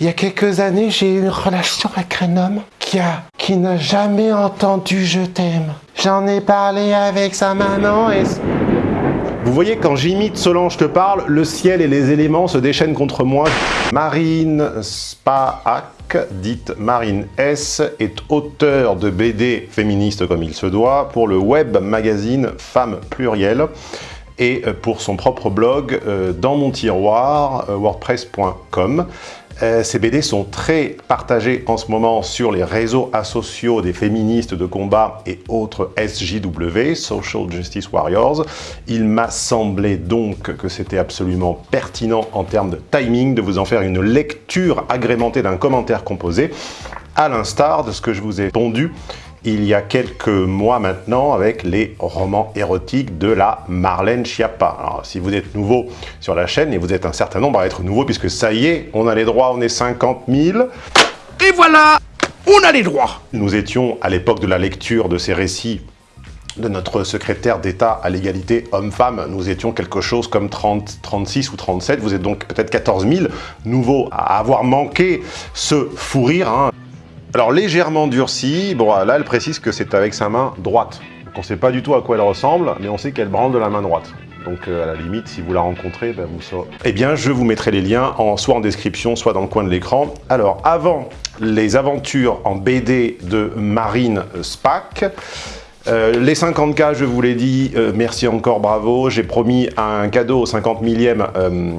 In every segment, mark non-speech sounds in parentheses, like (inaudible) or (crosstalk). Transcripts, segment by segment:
Il y a quelques années, j'ai eu une relation avec un homme qui a, qui n'a jamais entendu je t'aime. J'en ai parlé avec sa maman et... Vous voyez, quand j'imite Solange te parle, le ciel et les éléments se déchaînent contre moi. Marine Spaak, dite Marine S, est auteur de BD féministes comme il se doit pour le web magazine Femmes Plurielles et pour son propre blog euh, dans mon tiroir, euh, wordpress.com. Euh, ces BD sont très partagés en ce moment sur les réseaux asociaux des féministes de combat et autres SJW, Social Justice Warriors. Il m'a semblé donc que c'était absolument pertinent en termes de timing de vous en faire une lecture agrémentée d'un commentaire composé, à l'instar de ce que je vous ai pondu il y a quelques mois maintenant avec les romans érotiques de la Marlène Schiappa. Alors, si vous êtes nouveau sur la chaîne, et vous êtes un certain nombre à être nouveau, puisque ça y est, on a les droits, on est 50 000. Et voilà, on a les droits Nous étions, à l'époque de la lecture de ces récits, de notre secrétaire d'État à l'égalité homme-femme, nous étions quelque chose comme 30, 36 ou 37, vous êtes donc peut-être 14 000 nouveaux à avoir manqué ce fou rire. Hein. Alors légèrement durci, bon là elle précise que c'est avec sa main droite. Donc on ne sait pas du tout à quoi elle ressemble, mais on sait qu'elle branle de la main droite. Donc euh, à la limite, si vous la rencontrez, ben, vous saurez. Eh bien, je vous mettrai les liens en, soit en description, soit dans le coin de l'écran. Alors, avant les aventures en BD de Marine Spack, euh, les 50K, je vous l'ai dit, euh, merci encore, bravo. J'ai promis un cadeau au 50 millième. Euh,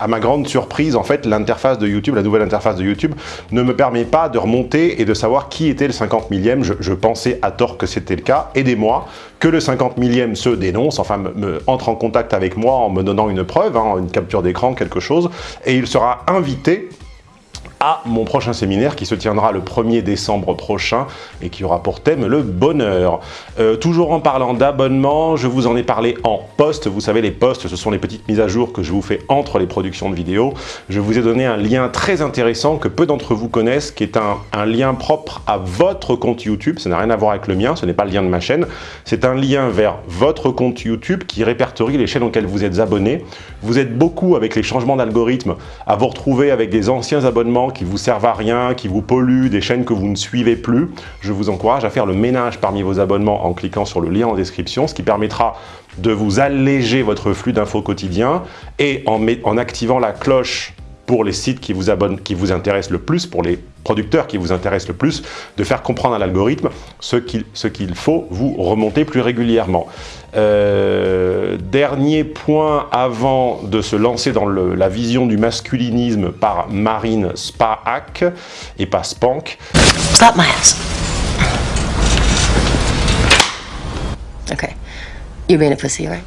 à ma grande surprise, en fait, l'interface de YouTube, la nouvelle interface de YouTube, ne me permet pas de remonter et de savoir qui était le 50 millième. Je, pensais à tort que c'était le cas. Aidez-moi, que le 50 millième se dénonce, enfin me, entre en contact avec moi en me donnant une preuve, hein, une capture d'écran, quelque chose, et il sera invité à mon prochain séminaire qui se tiendra le 1er décembre prochain et qui aura pour thème le bonheur. Euh, toujours en parlant d'abonnement, je vous en ai parlé en post. Vous savez, les posts, ce sont les petites mises à jour que je vous fais entre les productions de vidéos. Je vous ai donné un lien très intéressant que peu d'entre vous connaissent, qui est un, un lien propre à votre compte YouTube. Ça n'a rien à voir avec le mien, ce n'est pas le lien de ma chaîne. C'est un lien vers votre compte YouTube qui répertorie les chaînes auxquelles vous êtes abonné. Vous êtes beaucoup avec les changements d'algorithme à vous retrouver avec des anciens abonnements qui vous servent à rien, qui vous polluent, des chaînes que vous ne suivez plus, je vous encourage à faire le ménage parmi vos abonnements en cliquant sur le lien en description, ce qui permettra de vous alléger votre flux d'infos quotidien et en, en activant la cloche pour les sites qui vous, abonnent, qui vous intéressent le plus, pour les producteurs qui vous intéressent le plus, de faire comprendre à l'algorithme ce qu'il faut vous remonter plus régulièrement. Euh, dernier point avant de se lancer dans la vision du masculinisme par Marine Spaak et pas Spank. Slap my ass. Okay. You're being a pussy, right?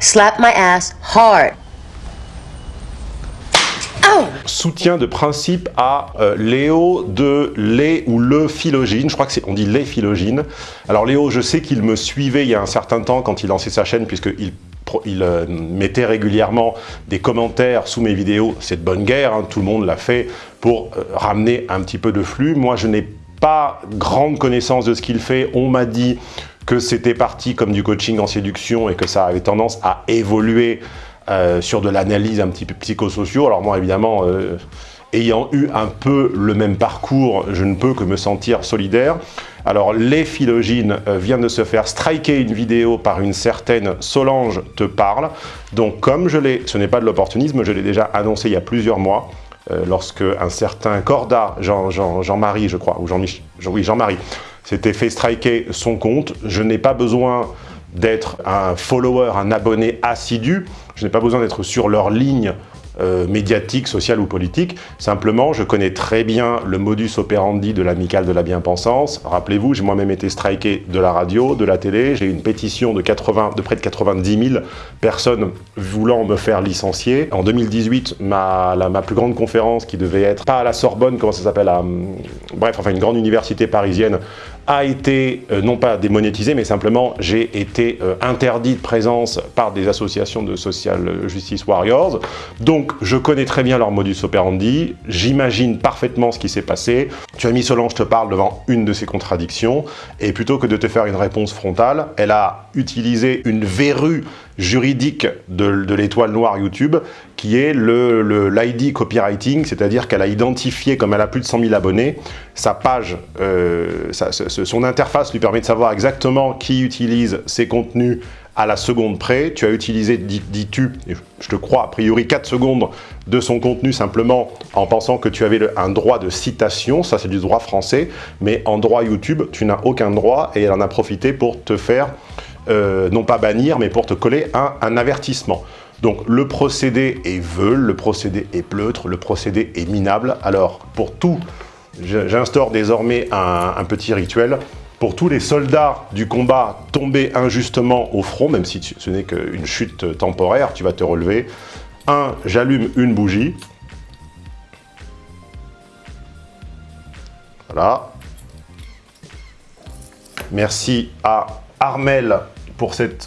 Slap my ass hard. Soutien de principe à euh, Léo de les ou le philogine, je crois que c'est on dit les philogine. Alors Léo, je sais qu'il me suivait il y a un certain temps quand il lançait sa chaîne puisqu'il il euh, mettait régulièrement des commentaires sous mes vidéos, c'est de bonne guerre, hein, tout le monde l'a fait pour euh, ramener un petit peu de flux. Moi, je n'ai pas grande connaissance de ce qu'il fait. On m'a dit que c'était parti comme du coaching en séduction et que ça avait tendance à évoluer euh, sur de l'analyse un petit peu psychosociaux. Alors moi, évidemment, euh, ayant eu un peu le même parcours, je ne peux que me sentir solidaire. Alors, les philogines euh, vient de se faire striker une vidéo par une certaine Solange te parle. Donc, comme je l'ai, ce n'est pas de l'opportunisme, je l'ai déjà annoncé il y a plusieurs mois, lorsque un certain Corda, Jean-Marie, je crois, ou Jean-Michel, oui, Jean-Marie, s'était fait striker son compte. Je n'ai pas besoin d'être un follower, un abonné assidu. Je n'ai pas besoin d'être sur leur ligne euh, médiatique, sociale ou politique. Simplement, je connais très bien le modus operandi de l'amicale de la bien-pensance. Rappelez-vous, j'ai moi-même été striké de la radio, de la télé. J'ai eu une pétition de, 80, de près de 90 000 personnes voulant me faire licencier. En 2018, ma, ma plus grande conférence qui devait être, pas à la Sorbonne, comment ça s'appelle, bref, enfin une grande université parisienne, a été euh, non pas démonétisé, mais simplement j'ai été euh, interdit de présence par des associations de social justice warriors. Donc je connais très bien leur modus operandi, j'imagine parfaitement ce qui s'est passé. Tu as mis Solange te parle devant une de ces contradictions, et plutôt que de te faire une réponse frontale, elle a utilisé une verrue juridique de, l'étoile noire YouTube, qui est l'ID le, copywriting, c'est-à-dire qu'elle a identifié, comme elle a plus de 100 000 abonnés, sa page, euh, son interface lui permet de savoir exactement qui utilise ses contenus à la seconde près. Tu as utilisé, dis-tu, je te crois, a priori 4 secondes de son contenu simplement en pensant que tu avais un droit de citation, ça c'est du droit français, mais en droit YouTube, tu n'as aucun droit et elle en a profité pour te faire, euh, non pas bannir, mais pour te coller un, un avertissement. Donc le procédé est veule, le procédé est pleutre, le procédé est minable. Alors pour tout, j'instaure désormais un petit rituel pour tous les soldats du combat tombés injustement au front, même si ce n'est qu'une chute temporaire, tu vas te relever. 1. J'allume une bougie. Voilà. Merci à Armel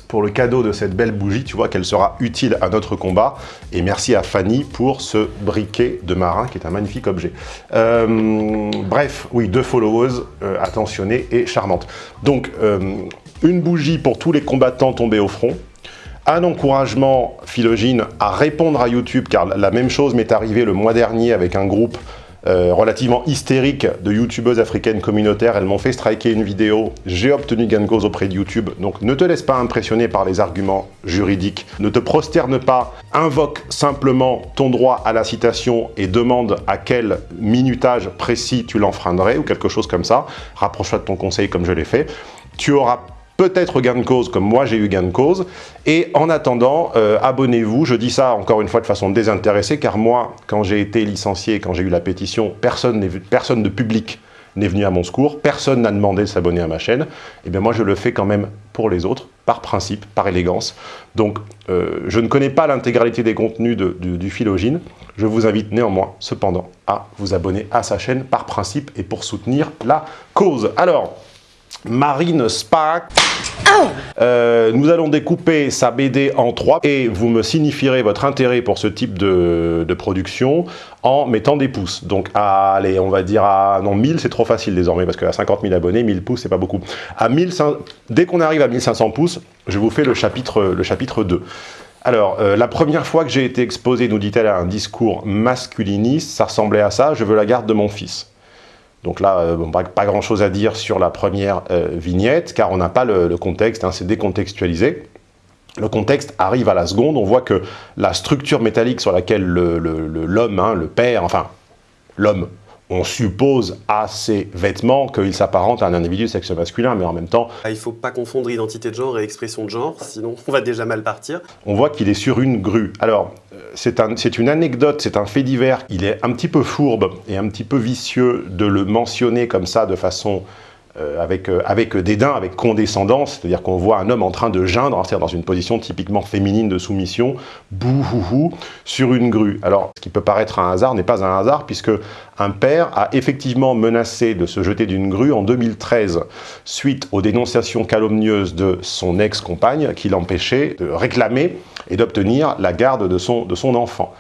pour, le cadeau de cette belle bougie. Tu vois qu'elle sera utile à notre combat. Et merci à Fanny pour ce briquet de marin qui est un magnifique objet. Euh, bref, oui, deux followers euh, attentionnées et charmantes. Donc, euh, une bougie pour tous les combattants tombés au front un encouragement philogène à répondre à YouTube, car la même chose m'est arrivée le mois dernier avec un groupe euh, relativement hystérique de youtubeuses africaines communautaires. Elles m'ont fait striker une vidéo. J'ai obtenu gain de cause auprès de YouTube. Donc ne te laisse pas impressionner par les arguments juridiques. Ne te prosterne pas. Invoque simplement ton droit à la citation et demande à quel minutage précis tu l'enfreindrais ou quelque chose comme ça. Rapproche-toi de ton conseil comme je l'ai fait. Tu auras peut-être gain de cause comme moi j'ai eu gain de cause. Et en attendant, euh, abonnez-vous. Je dis ça encore une fois de façon désintéressée car moi, quand j'ai été licencié, quand j'ai eu la pétition, personne, de public n'est venu à mon secours, personne n'a demandé de s'abonner à ma chaîne, et eh bien moi je le fais quand même pour les autres, par principe, par élégance. Donc euh, je ne connais pas l'intégralité des contenus du, du philogine, je vous invite néanmoins, cependant, à vous abonner à sa chaîne par principe et pour soutenir la cause. Alors, Marine Spack. Euh, nous allons découper sa BD en trois et vous me signifierez votre intérêt pour ce type de, production en mettant des pouces. Donc, allez, on va dire à... Non, 1000, c'est trop facile désormais parce qu'à 50 000 abonnés, 1000 pouces, c'est pas beaucoup. À 1500, dès qu'on arrive à 1500 pouces, je vous fais le chapitre, le chapitre 2. Alors, euh, la première fois que j'ai été exposé, nous dit-elle, à un discours masculiniste, ça ressemblait à ça, je veux la garde de mon fils. Donc là, euh, pas, grand chose à dire sur la première euh, vignette, car on n'a pas le, contexte, hein, c'est décontextualisé. Le contexte arrive à la seconde, on voit que la structure métallique sur laquelle l'homme, hein, le père, enfin l'homme, on suppose à ses vêtements qu'il s'apparente à un individu de sexe masculin, mais en même temps... Il ne faut pas confondre identité de genre et expression de genre, sinon on va déjà mal partir. On voit qu'il est sur une grue. Alors, euh, c'est une anecdote, c'est un fait divers. Il est un petit peu fourbe et un petit peu vicieux de le mentionner comme ça de façon avec, euh, avec dédain, avec condescendance, c'est-à-dire qu'on voit un homme en train de geindre, hein, c'est-à-dire dans une position typiquement féminine de soumission, bouhouhou, sur une grue. Alors, ce qui peut paraître un hasard n'est pas un hasard, puisque un père a effectivement menacé de se jeter d'une grue en 2013, suite aux dénonciations calomnieuses de son ex-compagne, qui l'empêchait de réclamer et d'obtenir la garde de de son enfant.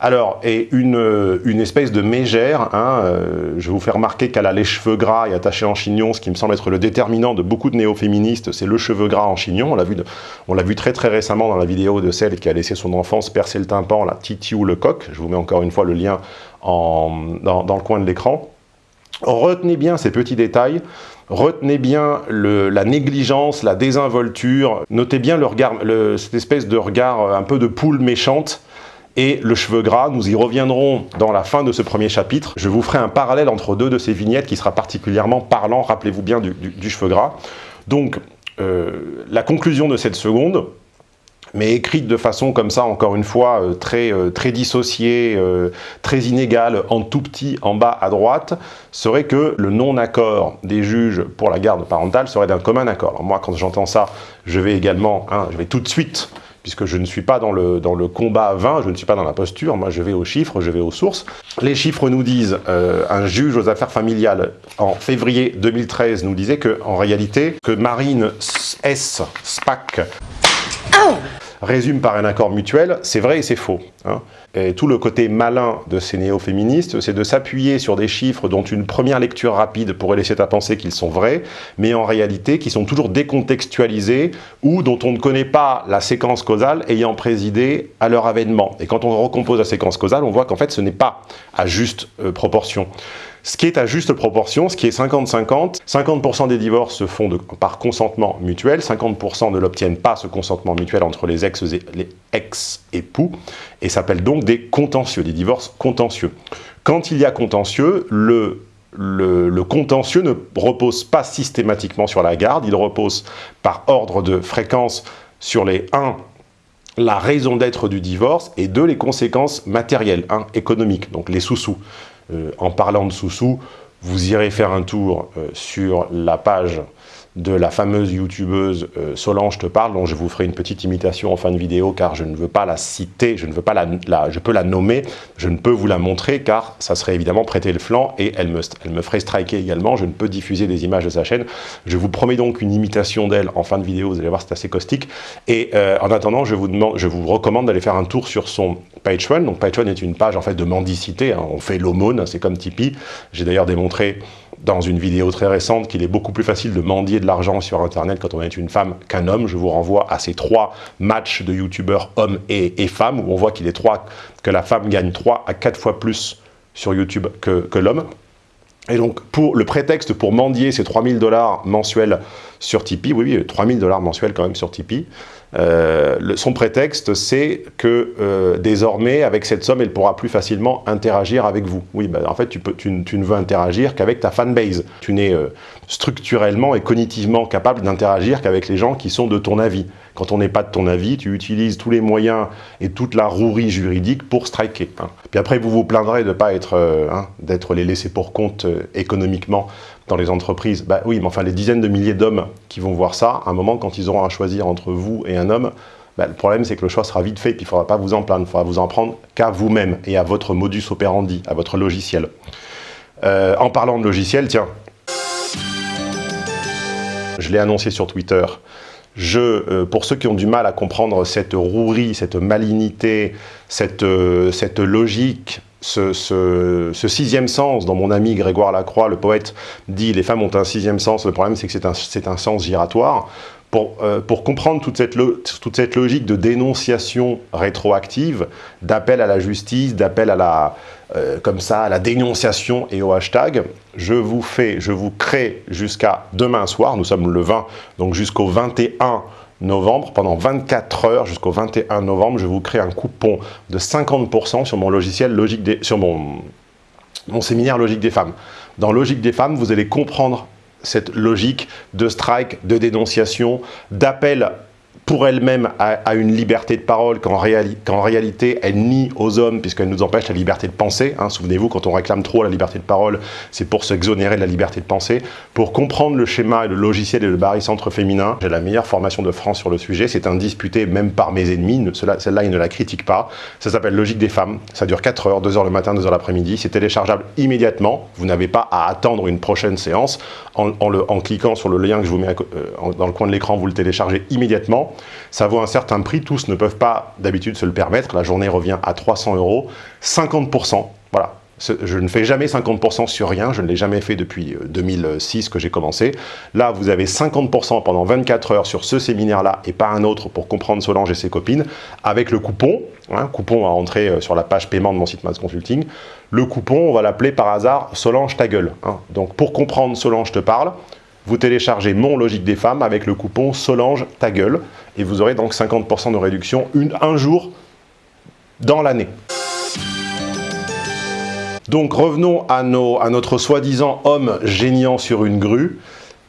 Alors, et une, une espèce de mégère, hein, euh, je vais vous faire remarquer qu'elle a les cheveux gras et attachés en chignon, ce qui me semble être le déterminant de beaucoup de néo-féministes, c'est le cheveu gras en chignon. On l'a vu, très très récemment dans la vidéo de celle qui a laissé son enfance percer le tympan, la Titiou le coq. Je vous mets encore une fois le lien en, dans, le coin de l'écran. Retenez bien ces petits détails, retenez bien la négligence, la désinvolture, notez bien le regard, cette espèce de regard un peu de poule méchante et le cheveu gras. Nous y reviendrons dans la fin de ce premier chapitre. Je vous ferai un parallèle entre deux de ces vignettes qui sera particulièrement parlant, rappelez-vous bien, du, cheveu gras. Donc, euh, la conclusion de cette seconde, mais écrite de façon comme ça, encore une fois, euh, très, euh, très dissociée, très inégale, en tout petit, en bas à droite, serait que le non-accord des juges pour la garde parentale serait d'un commun accord. moi, quand j'entends ça, je vais également, hein, je vais tout de suite puisque je ne suis pas dans le, dans le combat vain, je ne suis pas dans la posture, moi je vais aux chiffres, je vais aux sources. Les chiffres nous disent, euh, un juge aux affaires familiales en février 2013 nous disait que en réalité, que Marine S. SPAC résume par un accord mutuel, c'est vrai et c'est faux. Hein. Tout le côté malin de ces néo-féministes, c'est de s'appuyer sur des chiffres dont une première lecture rapide pourrait laisser à penser qu'ils sont vrais, mais en réalité qui sont toujours décontextualisés ou dont on ne connaît pas la séquence causale ayant présidé à leur avènement. Et quand on recompose la séquence causale, on voit qu'en fait ce n'est pas à juste euh, proportion. Ce qui est à juste proportion, ce qui est 50-50, 50%, des divorces se font par consentement mutuel, 50% ne l'obtiennent pas ce consentement mutuel entre les ex-époux, et s'appelle donc des contentieux, des divorces contentieux. Quand il y a contentieux, le le, contentieux ne repose pas systématiquement sur la garde, il repose par ordre de fréquence sur les 1 la raison d'être du divorce et 2 les conséquences matérielles, 1 économiques, donc les sous-sous. Euh, en parlant de sous-sous, vous irez faire un tour euh, sur la page de la fameuse youtubeuse euh, Solange te parle, dont je vous ferai une petite imitation en fin de vidéo car je ne veux pas la citer, je ne veux pas la, je peux la nommer, je ne peux vous la montrer car ça serait évidemment prêter le flanc et elle me, elle me ferait striker également, je ne peux diffuser des images de sa chaîne. Je vous promets donc une imitation d'elle en fin de vidéo, vous allez voir c'est assez caustique. Et en attendant, je vous, demande, je vous recommande d'aller faire un tour sur son Patreon. Donc Patreon est une page en fait de mendicité, hein. on fait l'aumône, c'est comme Tipeee. J'ai d'ailleurs démontré dans une vidéo très récente qu'il est beaucoup plus facile de mendier de l'argent sur internet quand on est une femme qu'un homme. Je vous renvoie à ces trois matchs de youtubeurs hommes et, femmes où on voit qu'il est trois, que la femme gagne 3 à 4 fois plus sur YouTube que, que l'homme. Et donc, pour le prétexte pour mendier ces 3000 dollars mensuels sur Tipeee, oui, oui, 3000 dollars mensuels quand même sur Tipeee, euh, son prétexte, c'est que euh, désormais, avec cette somme, elle pourra plus facilement interagir avec vous. Oui, ben, en fait, tu, peux, tu, ne veux interagir qu'avec ta fanbase. Tu n'es euh, structurellement et cognitivement capable d'interagir qu'avec les gens qui sont de ton avis. Quand on n'est pas de ton avis, tu utilises tous les moyens et toute la rouerie juridique pour striker. Hein. Puis après, vous vous plaindrez de ne pas être, hein, les laissés pour compte économiquement dans les entreprises, bah oui, mais enfin les dizaines de milliers d'hommes qui vont voir ça, à un moment quand ils auront à choisir entre vous et un homme, bah, le problème c'est que le choix sera vite fait, puis il ne faudra pas vous en plaindre, il faudra vous en prendre qu'à vous-même et à votre modus operandi, à votre logiciel. Euh, en parlant de logiciel, tiens, je l'ai annoncé sur Twitter, je, euh, pour ceux qui ont du mal à comprendre cette rouerie, cette malignité, cette, euh, cette logique ce, sixième sens, dont mon ami Grégoire Lacroix, le poète, dit « les femmes ont un sixième sens, le problème c'est que c'est un, sens giratoire », euh, pour, comprendre toute cette, toute cette, logique de dénonciation rétroactive, d'appel à la justice, d'appel à la, euh, comme ça, à la dénonciation et au hashtag, je vous fais, je vous crée jusqu'à demain soir, nous sommes le 20, donc jusqu'au 21 novembre, pendant 24 heures jusqu'au 21 novembre, je vous crée un coupon de 50% sur mon logiciel Logique sur mon, mon séminaire Logique des femmes. Dans Logique des femmes, vous allez comprendre cette logique de strike, de dénonciation, d'appel pour elle-même à, une liberté de parole qu'en réalité elle nie aux hommes puisqu'elle nous empêche la liberté de penser. Hein. Souvenez-vous, quand on réclame trop la liberté de parole, c'est pour s'exonérer de la liberté de penser. Pour comprendre le schéma et le logiciel et le barycentre féminin, j'ai la meilleure formation de France sur le sujet. C'est indisputé même par mes ennemis. Celle-là, ils ne la critiquent pas. Ça s'appelle Logique des femmes. Ça dure 4 heures, 2 heures le matin, 2 heures l'après-midi. C'est téléchargeable immédiatement. Vous n'avez pas à attendre une prochaine séance. En, cliquant sur le lien que je vous mets euh, dans le coin de l'écran, vous le téléchargez immédiatement. Ça vaut un certain prix, tous ne peuvent pas d'habitude se le permettre, la journée revient à 300 euros, 50%, voilà. Je ne fais jamais 50% sur rien, je ne l'ai jamais fait depuis 2006 euh, que j'ai commencé. Là, vous avez 50% pendant 24 heures sur ce séminaire-là et pas un autre pour comprendre Solange et ses copines, avec le coupon, hein, coupon à entrer euh, sur la page paiement de mon site Mass Consulting. Le coupon, on va l'appeler par hasard Solange ta gueule. Hein. Donc pour comprendre Solange te parle, vous téléchargez mon Logique des femmes avec le coupon Solange ta gueule et vous aurez donc 50% de réduction une, un jour dans l'année. Donc revenons à, notre soi-disant homme géniant sur une grue.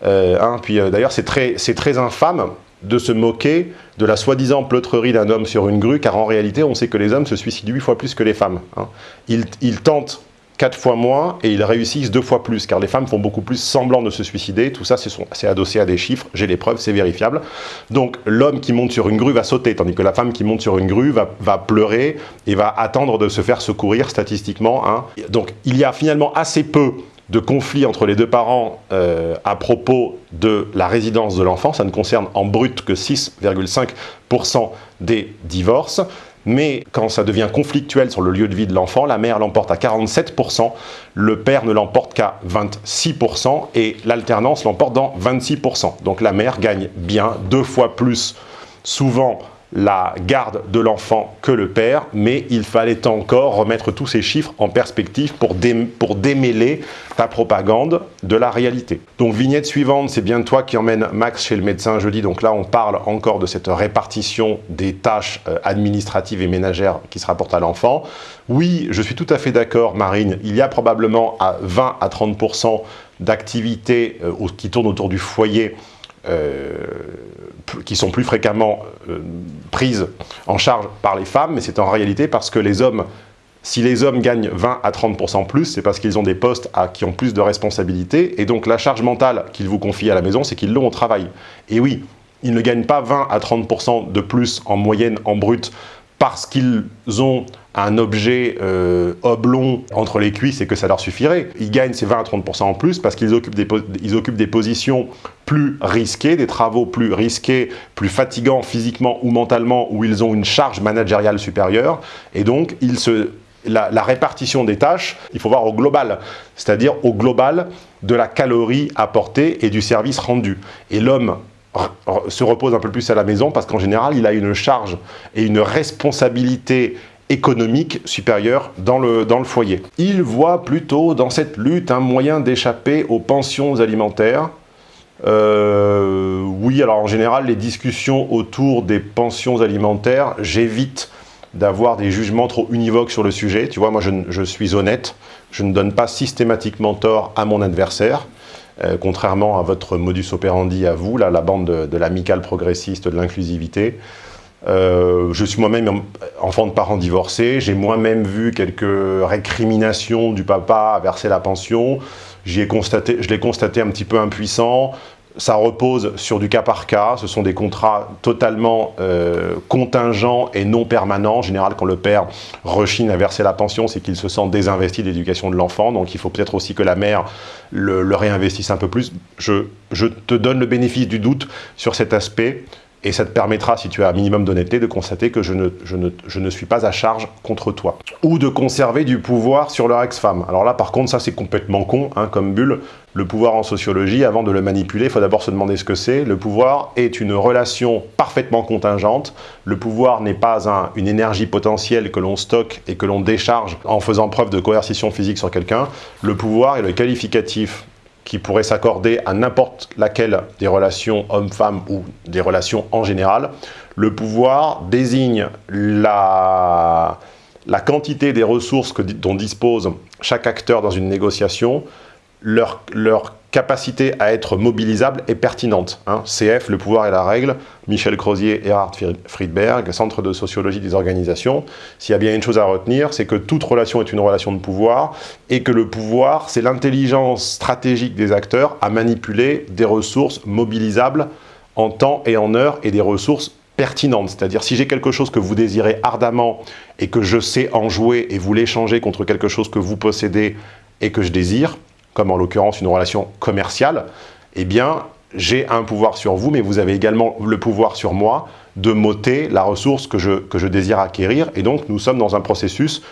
Euh, hein, puis euh, d'ailleurs c'est très, infâme de se moquer de la soi-disant pleutrerie d'un homme sur une grue, car en réalité on sait que les hommes se suicident huit fois plus que les femmes. Hein. Ils, ils tentent quatre fois moins et ils réussissent deux fois plus, car les femmes font beaucoup plus semblant de se suicider. Tout ça, c'est adossé à des chiffres, j'ai les preuves, c'est vérifiable. Donc l'homme qui monte sur une grue va sauter, tandis que la femme qui monte sur une grue va, pleurer et va attendre de se faire secourir statistiquement. Hein. Donc il y a finalement assez peu de conflits entre les deux parents euh, à propos de la résidence de l'enfant. Ça ne concerne en brut que 6,5% des divorces. Mais quand ça devient conflictuel sur le lieu de vie de l'enfant, la mère l'emporte à 47%, le père ne l'emporte qu'à 26% et l'alternance l'emporte dans 26%. Donc la mère gagne bien deux fois plus souvent la garde de l'enfant que le père, mais il fallait encore remettre tous ces chiffres en perspective pour, démêler ta propagande de la réalité. Donc vignette suivante, c'est bien toi qui emmène Max chez le médecin jeudi, donc là on parle encore de cette répartition des tâches euh, administratives et ménagères qui se rapportent à l'enfant. Oui, je suis tout à fait d'accord Marine, il y a probablement à 20 à 30% d'activités euh, qui tournent autour du foyer euh, qui sont plus fréquemment euh, prises en charge par les femmes, mais c'est en réalité parce que les hommes, si les hommes gagnent 20 à 30% plus, c'est parce qu'ils ont des postes à, qui ont plus de responsabilités, et donc la charge mentale qu'ils vous confient à la maison, c'est qu'ils l'ont au travail. Et oui, ils ne gagnent pas 20 à 30% de plus en moyenne, en brut, parce qu'ils ont un objet euh, oblong entre les cuisses et que ça leur suffirait. Ils gagnent ces 20 à 30% en plus parce qu'ils occupent, des, occupent des positions plus risquées, des travaux plus risqués, plus fatigants physiquement ou mentalement, où ils ont une charge managériale supérieure. Et donc, ils se, la, répartition des tâches, il faut voir au global, c'est-à-dire au global de la calorie apportée et du service rendu. Et l'homme se repose un peu plus à la maison parce qu'en général, il a une charge et une responsabilité économique supérieure dans le, dans le foyer. Il voit plutôt dans cette lutte un moyen d'échapper aux pensions alimentaires. Euh, oui, alors en général, les discussions autour des pensions alimentaires, j'évite d'avoir des jugements trop univoques sur le sujet. Tu vois, moi, je, suis honnête. Je ne donne pas systématiquement tort à mon adversaire. Euh, contrairement à votre modus operandi à vous, là, la bande de, de l'amicale progressiste de l'inclusivité. Euh, je suis moi-même enfant de parents divorcés, j'ai moi-même vu quelques récriminations du papa à verser la pension, je l'ai constaté un petit peu impuissant, ça repose sur du cas par cas, ce sont des contrats totalement euh, contingents et non permanents. En général, quand le père rechigne à verser la pension, c'est qu'il se sent désinvesti de l'éducation de l'enfant, donc il faut peut-être aussi que la mère le, réinvestisse un peu plus. Je te donne le bénéfice du doute sur cet aspect. Et ça te permettra, si tu as un minimum d'honnêteté, de constater que je ne, je, ne, je ne, suis pas à charge contre toi. Ou de conserver du pouvoir sur leur ex-femme. Alors là, par contre, ça c'est complètement con, hein, comme bulle. Le pouvoir en sociologie, avant de le manipuler, il faut d'abord se demander ce que c'est. Le pouvoir est une relation parfaitement contingente. Le pouvoir n'est pas un, une énergie potentielle que l'on stocke et que l'on décharge en faisant preuve de coercition physique sur quelqu'un. Le pouvoir est le qualificatif qui pourrait s'accorder à n'importe laquelle des relations homme-femme ou des relations en général. Le pouvoir désigne la, quantité des ressources que, dont dispose chaque acteur dans une négociation, leur, leur capacité à être mobilisable et pertinente. Hein. CF, le pouvoir et la règle, Michel Crozier, Erhard Friedberg, Centre de sociologie des organisations. S'il y a bien une chose à retenir, c'est que toute relation est une relation de pouvoir et que le pouvoir, c'est l'intelligence stratégique des acteurs à manipuler des ressources mobilisables en temps et en heure et des ressources pertinentes. C'est-à-dire si j'ai quelque chose que vous désirez ardemment et que je sais en jouer et vous l'échanger contre quelque chose que vous possédez et que je désire, comme en l'occurrence une relation commerciale, eh bien, j'ai un pouvoir sur vous, mais vous avez également le pouvoir sur moi de m'ôter la ressource que je, que je désire acquérir. Et donc, nous sommes dans un processus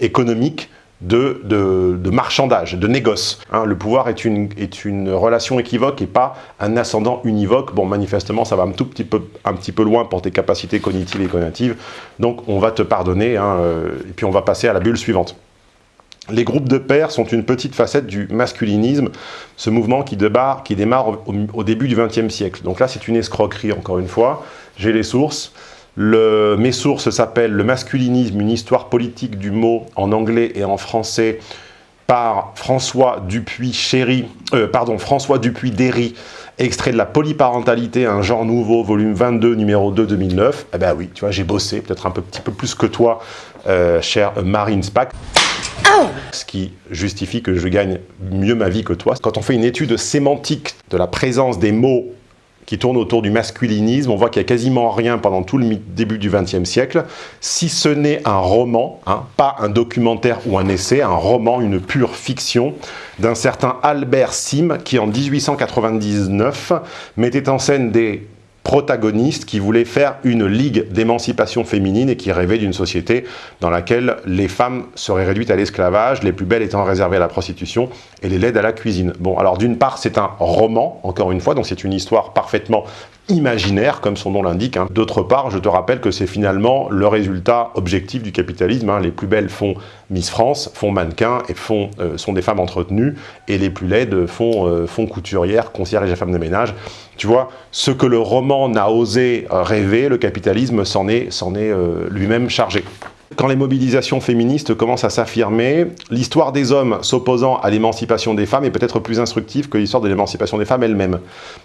économique de, de, marchandage, de négoce. Hein, le pouvoir est une, est une relation équivoque et pas un ascendant univoque. Bon, manifestement, ça va un tout petit peu, un petit peu loin pour tes capacités cognitives et cognitives. Donc, on va te pardonner hein, euh, et puis on va passer à la bulle suivante. Les groupes de pairs sont une petite facette du masculinisme, ce mouvement qui démarre, qui démarre au, début du XXe siècle. Donc là, c'est une escroquerie, encore une fois. J'ai les sources. Mes sources s'appellent « Le masculinisme, une histoire politique du mot » en anglais et en français par François Dupuis Chéry, euh, pardon, François Dupuis Derry, extrait de la polyparentalité, un genre nouveau, volume 22, numéro 2, 2009. Eh ben oui, tu vois, j'ai bossé, peut-être un peu, petit peu plus que toi, euh, cher Marine Spack. Ce qui justifie que je gagne mieux ma vie que toi. Quand on fait une étude sémantique de la présence des mots qui tournent autour du masculinisme, on voit qu'il n'y a quasiment rien pendant tout le début du XXe siècle, si ce n'est un roman, hein, pas un documentaire ou un essai, un roman, une pure fiction, d'un certain Albert Sim, qui en 1899 mettait en scène des protagonistes qui voulaient faire une ligue d'émancipation féminine et qui rêvaient d'une société dans laquelle les femmes seraient réduites à l'esclavage, les plus belles étant réservées à la prostitution et les laides à la cuisine. Bon, alors d'une part, c'est un roman, encore une fois, donc c'est une histoire parfaitement imaginaire, comme son nom l'indique. Hein. D'autre part, je te rappelle que c'est finalement le résultat objectif du capitalisme. Hein. Les plus belles font Miss France, font mannequin et font, euh, sont des femmes entretenues, et les plus laides font, euh, font couturière, concierge et femme de ménage. Tu vois, ce que le roman n'a osé euh, rêver, le capitalisme s'en est, est lui-même chargé. Quand les mobilisations féministes commencent à s'affirmer, l'histoire des hommes s'opposant à l'émancipation des femmes est peut-être plus instructive que l'histoire de l'émancipation des femmes elle-même.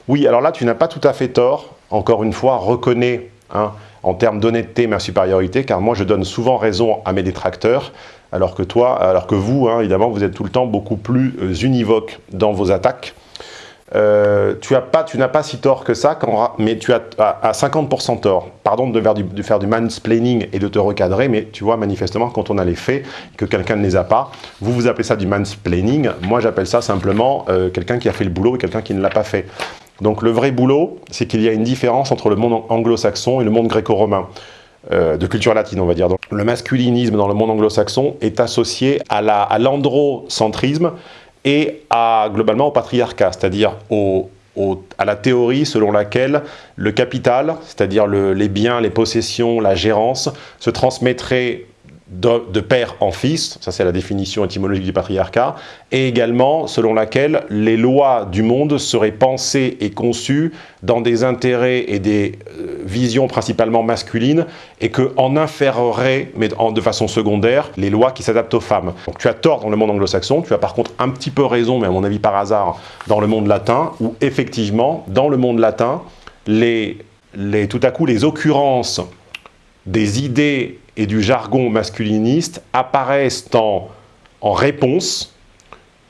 Oui, alors là, tu n'as pas tout à fait tort. Encore une fois, reconnais hein, en termes d'honnêteté ma supériorité, car moi, je donne souvent raison à mes détracteurs, alors que toi, alors que vous, hein, évidemment, vous êtes tout le temps beaucoup plus euh, univoque dans vos attaques. Euh, tu n'as pas, si tort que ça, mais tu as à, 50% tort. Pardon de faire, du, de mansplaining et de te recadrer, mais tu vois manifestement quand on a les faits, que quelqu'un ne les a pas, vous vous appelez ça du mansplaining, moi j'appelle ça simplement euh, quelqu'un qui a fait le boulot et quelqu'un qui ne l'a pas fait. Donc le vrai boulot, c'est qu'il y a une différence entre le monde anglo-saxon et le monde gréco-romain. Euh, de culture latine, on va dire. Le masculinisme dans le monde anglo-saxon est associé à l'androcentrisme, et à, globalement au patriarcat, c'est-à-dire à la théorie selon laquelle le capital, c'est-à-dire les biens, les possessions, la gérance, se transmettrait de, père en fils, ça c'est la définition étymologique du patriarcat, et également selon laquelle les lois du monde seraient pensées et conçues dans des intérêts et des euh, visions principalement masculines, et qu'en inféreraient, mais de façon secondaire, les lois qui s'adaptent aux femmes. Donc tu as tort dans le monde anglo-saxon, tu as par contre un petit peu raison, mais à mon avis par hasard, dans le monde latin, où effectivement, dans le monde latin, les, tout à coup les occurrences des idées et du jargon masculiniste apparaissent en, en réponse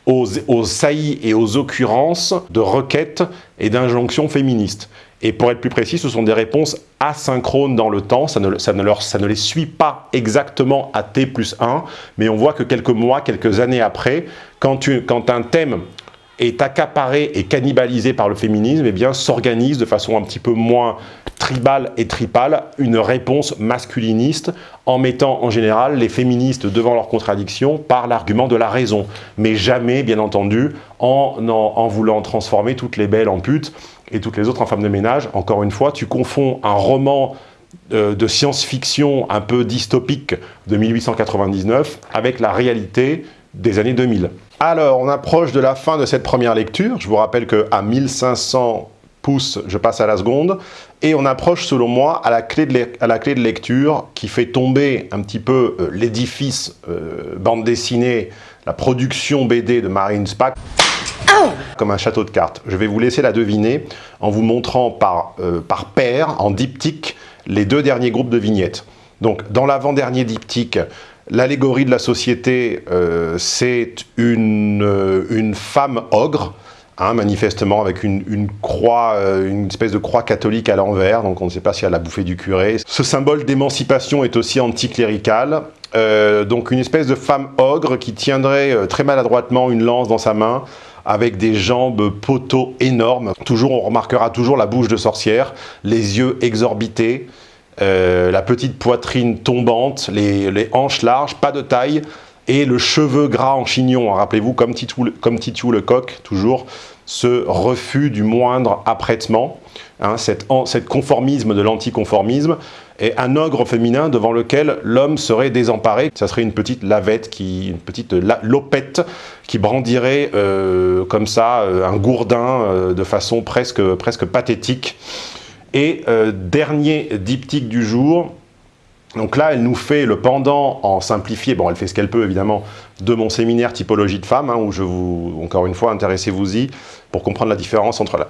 aux, aux, saillies et aux occurrences de requêtes et d'injonctions féministes. Et pour être plus précis, ce sont des réponses asynchrones dans le temps, ça ne, ça ne, leur, ça ne les suit pas exactement à T plus 1, mais on voit que quelques mois, quelques années après, quand, tu, quand un thème est accaparé et cannibalisé par le féminisme, eh s'organise de façon un petit peu moins tribale et tripale une réponse masculiniste en mettant en général les féministes devant leurs contradictions par l'argument de la raison, mais jamais, bien entendu, en, en, voulant transformer toutes les belles en putes et toutes les autres en femmes de ménage. Encore une fois, tu confonds un roman euh, de science-fiction un peu dystopique de 1899 avec la réalité des années 2000. Alors, on approche de la fin de cette première lecture. Je vous rappelle qu'à 1500 pouces, je passe à la seconde. Et on approche, selon moi, à la clé de, lecture qui fait tomber un petit peu euh, l'édifice euh, bande dessinée, la production BD de Marine Spack, comme un château de cartes. Je vais vous laisser la deviner en vous montrant par, euh, par paire, en diptyque, les deux derniers groupes de vignettes. Donc, dans l'avant-dernier diptyque, l'allégorie de la société, c'est une, une femme ogre, Hein, manifestement avec une, croix, euh, une espèce de croix catholique à l'envers, donc on ne sait pas si elle a bouffé du curé. Ce symbole d'émancipation est aussi anticlérical, euh, donc une espèce de femme ogre qui tiendrait euh, très maladroitement une lance dans sa main, avec des jambes poteaux énormes. Toujours, on remarquera toujours la bouche de sorcière, les yeux exorbités, la petite poitrine tombante, les, hanches larges, pas de taille, et le cheveu gras en chignon, rappelez-vous, comme Titou, comme le coq, toujours, ce refus du moindre apprêtement, hein, cet, conformisme de l'anticonformisme, et un ogre féminin devant lequel l'homme serait désemparé. Ça serait une petite lavette, qui, une petite lopette qui brandirait euh, comme ça euh, un gourdin euh, de façon presque, presque pathétique. Et dernier diptyque du jour, donc là, elle nous fait le pendant en simplifié, bon, elle fait ce qu'elle peut évidemment, de mon séminaire typologie de femmes, hein, où je vous, encore une fois, intéressez-vous-y pour comprendre la différence entre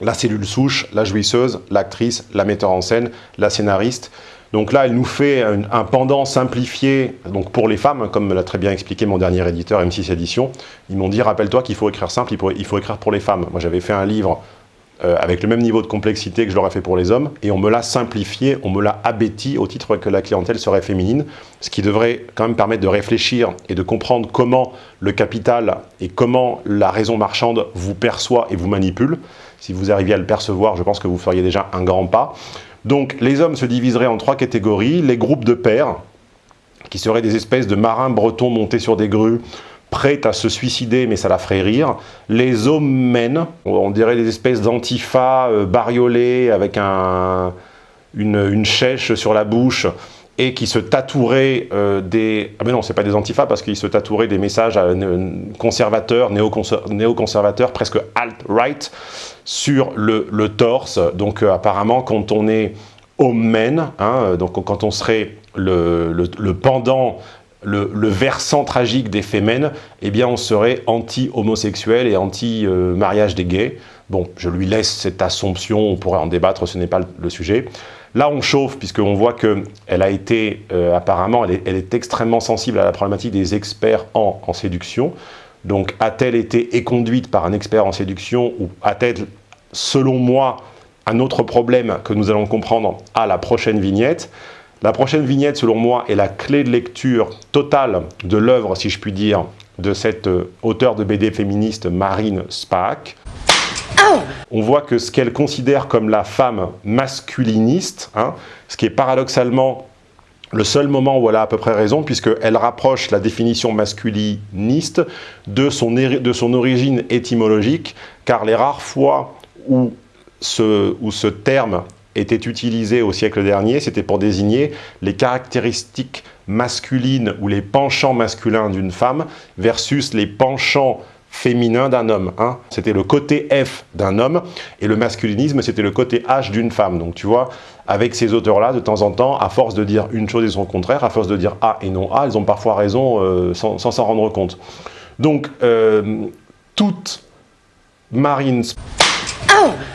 la, (coughs) cellule souche, la jouisseuse, l'actrice, la metteur en scène, la scénariste. Donc là, elle nous fait un, pendant simplifié donc pour les femmes, comme me l'a très bien expliqué mon dernier éditeur, M6 Édition. Ils m'ont dit, rappelle-toi qu'il faut écrire simple, il faut écrire pour les femmes. Moi, j'avais fait un livre euh, avec le même niveau de complexité que je l'aurais fait pour les hommes, et on me l'a simplifié, on me l'a abéti au titre que la clientèle serait féminine, ce qui devrait quand même permettre de réfléchir et de comprendre comment le capital et comment la raison marchande vous perçoit et vous manipule. Si vous arriviez à le percevoir, je pense que vous feriez déjà un grand pas. Donc les hommes se diviseraient en trois catégories. Les groupes de pères, qui seraient des espèces de marins bretons montés sur des grues, prêts à se suicider, mais ça la ferait rire. Les hommes on dirait des espèces d'antifa euh, bariolés avec un, une, chèche sur la bouche, et qui se tatoueraient euh, des... Ah mais non, c'est pas des antifas, parce qu'ils se tatoueraient des messages euh, conservateurs, néoconservateurs, presque alt-right, sur le, torse. Donc euh, apparemment, quand on est homme hein, donc quand on serait le, pendant le, versant tragique des fémènes, eh bien on serait anti-homosexuel et anti-mariage des gays. Bon, je lui laisse cette assomption, on pourrait en débattre, ce n'est pas le sujet. Là, on chauffe, puisqu'on voit qu'elle a été, euh, apparemment, elle est, extrêmement sensible à la problématique des experts en, séduction. Donc, a-t-elle été éconduite par un expert en séduction ou a-t-elle, selon moi, un autre problème que nous allons comprendre à la prochaine vignette? La prochaine vignette, selon moi, est la clé de lecture totale de l'œuvre, si je puis dire, de cette euh, auteure de BD féministe Marine Spaak. On voit que ce qu'elle considère comme la femme masculiniste, hein, ce qui est paradoxalement le seul moment où elle a à peu près raison, puisqu'elle rapproche la définition masculiniste de son, de son, origine étymologique, car les rares fois où ce, où ce terme était utilisé au siècle dernier, c'était pour désigner les caractéristiques masculines ou les penchants masculins d'une femme versus les penchants féminin d'un homme. Hein. C'était le côté F d'un homme, et le masculinisme, c'était le côté H d'une femme. Donc tu vois, avec ces auteurs-là, de temps en temps, à force de dire une chose et son contraire, à force de dire A et non A, ils ont parfois raison euh, sans s'en rendre compte. Donc, euh, toute Marine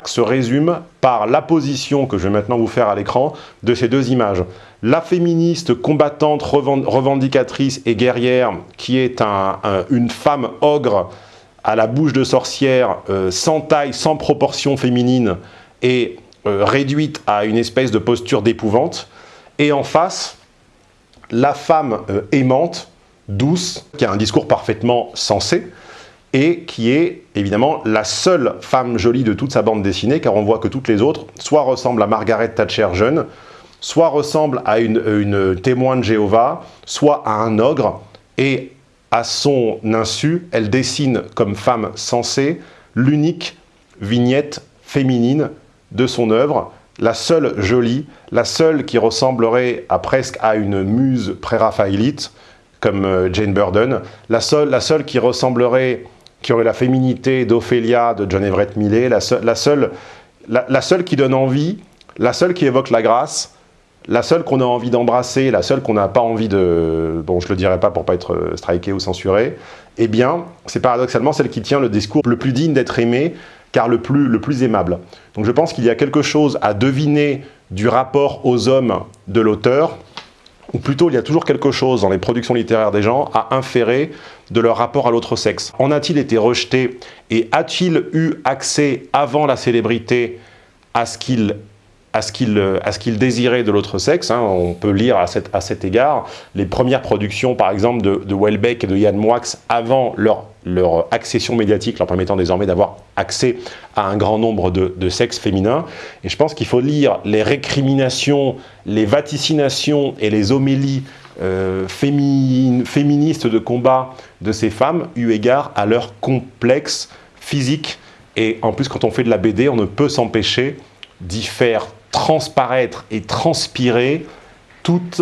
se résume par la position que je vais maintenant vous faire à l'écran de ces deux images. La féministe combattante, revendicatrice et guerrière qui est une femme ogre à la bouche de sorcière, euh, sans taille, sans proportion féminine et euh, réduite à une espèce de posture d'épouvante. Et en face, la femme euh, aimante, douce, qui a un discours parfaitement sensé, et qui est évidemment la seule femme jolie de toute sa bande dessinée, car on voit que toutes les autres soit ressemblent à Margaret Thatcher jeune, soit ressemblent à une, une témoin de Jéhovah, soit à un ogre, et à son insu, elle dessine comme femme sensée l'unique vignette féminine de son œuvre, la seule jolie, la seule qui ressemblerait à presque à une muse pré-raphaélite, comme euh, Jane Burden, la seule, la seule qui ressemblerait, qui aurait la féminité d'Ophélia de John Everett Millet, la, la, seule, la seule qui donne envie, la seule qui évoque la grâce, la seule qu'on a envie d'embrasser, la seule qu'on n'a pas envie de... Bon, je le dirai pas pour pas être euh, striké ou censuré, eh bien, c'est paradoxalement celle qui tient le discours le plus digne d'être aimé, car le plus, le plus aimable. Donc je pense qu'il y a quelque chose à deviner du rapport aux hommes de l'auteur, ou plutôt il y a toujours quelque chose dans les productions littéraires des gens à inférer de leur rapport à l'autre sexe. En a-t-il été rejeté et a-t-il eu accès avant la célébrité à ce qu'il euh, désirait de l'autre sexe. Hein? On peut lire à, à, cet égard les premières productions, par exemple, de, de Welbeck et de Yann Moix avant leur, leur accession médiatique, leur permettant désormais d'avoir accès à un grand nombre de, sexes féminins. Et je pense qu'il faut lire les récriminations, les vaticinations et les homélies euh, féministes de combat de ces femmes, eu égard à leur complexe physique. Et en plus, quand on fait de la BD, on ne peut s'empêcher d'y faire transparaître et transpirer toute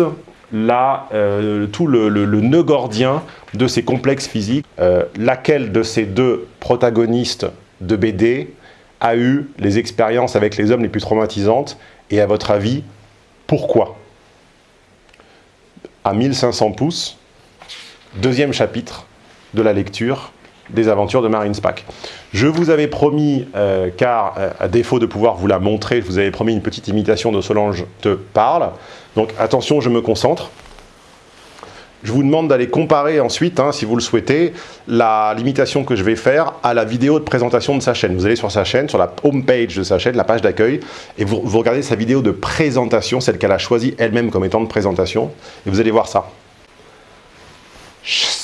euh, tout le, le, nœud gordien de ces complexes physiques. Euh, laquelle de ces deux protagonistes de BD a eu les expériences avec les hommes les plus traumatisantes et à votre avis, pourquoi? À 1500 pouces, deuxième chapitre de la lecture, des aventures de Marine Spack. Je vous avais promis, euh, car euh, à défaut de pouvoir vous la montrer, je vous avais promis une petite imitation de Solange te parle. Donc attention, je me concentre. Je vous demande d'aller comparer ensuite, hein, si vous le souhaitez, l'imitation que je vais faire à la vidéo de présentation de sa chaîne. Vous allez sur sa chaîne, sur la home page de sa chaîne, la page d'accueil, et vous, vous regardez sa vidéo de présentation, celle qu'elle a choisie elle-même comme étant de présentation, et vous allez voir ça. Je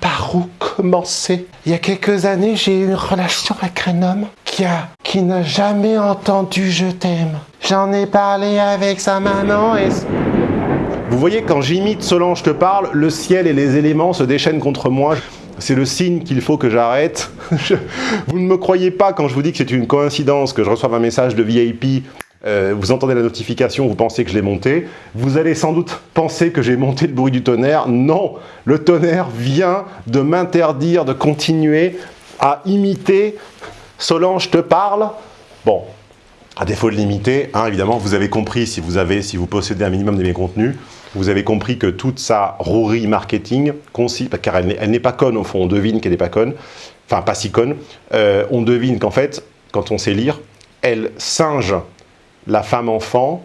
par où Il y a quelques années, j'ai eu une relation avec un homme qui Kia, qui n'a jamais entendu je t'aime. J'en ai parlé avec sa maman et... Vous voyez, quand j'imite Solange te parle, le ciel et les éléments se déchaînent contre moi. C'est le signe qu'il faut que j'arrête. (laughs) Vous ne me croyez pas quand je vous dis que c'est une coïncidence que je reçoive un message de VIP euh, vous entendez la notification, vous pensez que je l'ai monté. Vous allez sans doute penser que j'ai monté le bruit du tonnerre. Non, le tonnerre vient de m'interdire de continuer à imiter Solange te parle. Bon, à défaut de l'imiter, hein, évidemment, vous avez compris, si vous, avez, si vous possédez un minimum de mes contenus, vous avez compris que toute sa rouerie marketing, car elle n'est pas conne au fond, on devine qu'elle n'est pas conne, enfin pas si conne, euh, on devine qu'en fait, quand on sait lire, elle singe la femme-enfant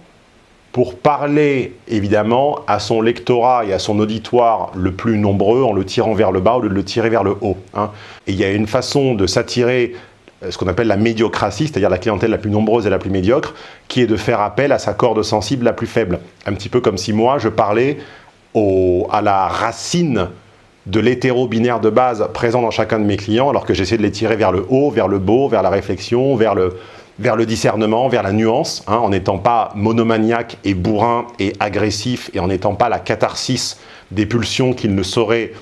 pour parler évidemment à son lectorat et à son auditoire le plus nombreux en le tirant vers le bas au lieu de le tirer vers le haut. Hein. Et il y a une façon de s'attirer euh, ce qu'on appelle la médiocratie, c'est-à-dire la clientèle la plus nombreuse et la plus médiocre, qui est de faire appel à sa corde sensible la plus faible. Un petit peu comme si moi, je parlais à la racine de l'hétéro-binaire de base présent dans chacun de mes clients, alors que j'essaie de les tirer vers le haut, vers le beau, vers la réflexion, vers le, vers le discernement, vers la nuance, hein, en n'étant pas monomaniaque et bourrin et agressif, et en n'étant pas la catharsis des pulsions qu'il ne saurait,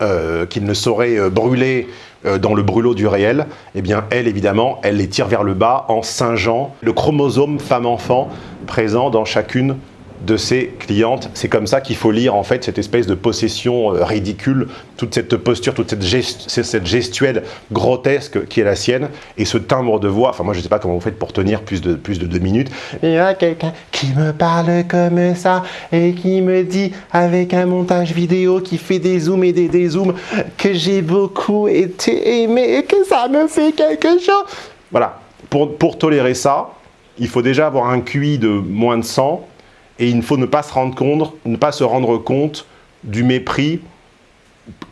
euh, euh, brûler euh, dans le brûlot du réel, eh bien elle évidemment, elle les tire vers le bas en singeant le chromosome femme-enfant présent dans chacune de ses clientes. C'est comme ça qu'il faut lire en fait cette espèce de possession euh, ridicule, toute cette posture, toute cette, cette, gestuelle grotesque qui est la sienne, et ce timbre de voix, enfin moi je ne sais pas comment vous faites pour tenir plus de, plus de deux minutes. Il y a quelqu'un qui me parle comme ça, et qui me dit avec un montage vidéo qui fait des zooms et des dézooms, que j'ai beaucoup été aimé et que ça me fait quelque chose. Voilà, pour, pour tolérer ça, il faut déjà avoir un QI de moins de 100, et il faut ne pas se rendre compte, ne pas se rendre compte du mépris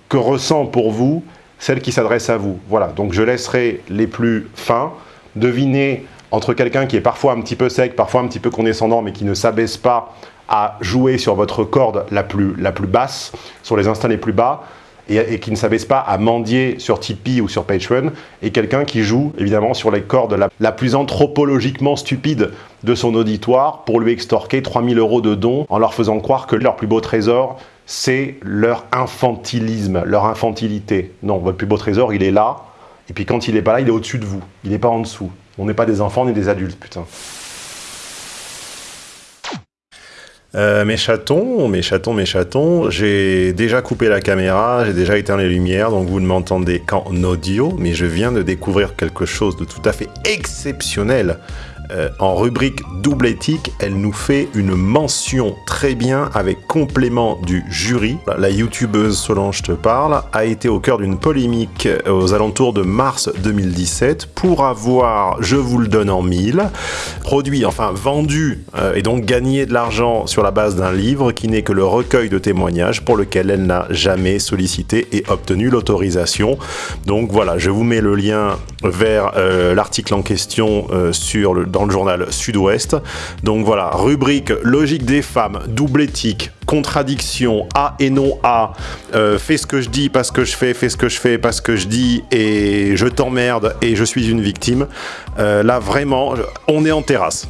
que ressent pour vous celle qui s'adresse à vous. Voilà, donc je laisserai les plus fins deviner entre quelqu'un qui est parfois un petit peu sec, parfois un petit peu condescendant, mais qui ne s'abaisse pas à jouer sur votre corde la plus, la plus basse, sur les instants les plus bas, et, qui ne s'abaisse pas à mendier sur Tipeee ou sur Patreon, et quelqu'un qui joue évidemment sur les cordes la, plus anthropologiquement stupide de son auditoire pour lui extorquer 3000 euros de dons en leur faisant croire que leur plus beau trésor, c'est leur infantilisme, leur infantilité. Non, votre plus beau trésor, il est là, et puis quand il n'est pas là, il est au-dessus de vous, il n'est pas en dessous. On n'est pas des enfants ni des adultes, putain. Euh, mes chatons, mes chatons, mes chatons, j'ai déjà coupé la caméra, j'ai déjà éteint les lumières, donc vous ne m'entendez qu'en audio, mais je viens de découvrir quelque chose de tout à fait exceptionnel euh, en rubrique double éthique, elle nous fait une mention très bien avec complément du jury. La youtubeuse Solange te parle a été au cœur d'une polémique euh, aux alentours de mars 2017 pour avoir, je vous le donne en mille, produit, enfin vendu euh, et donc gagné de l'argent sur la base d'un livre qui n'est que le recueil de témoignages pour lequel elle n'a jamais sollicité et obtenu l'autorisation. Donc voilà, je vous mets le lien vers l'article en question sur le, dans le journal Sud-Ouest. Donc voilà, rubrique logique des femmes, double éthique, contradiction, A et non A, euh, fais ce que je dis parce que je fais, fais ce que je fais parce que je dis et je t'emmerde et je suis une victime. Euh, là vraiment, on est en terrasse.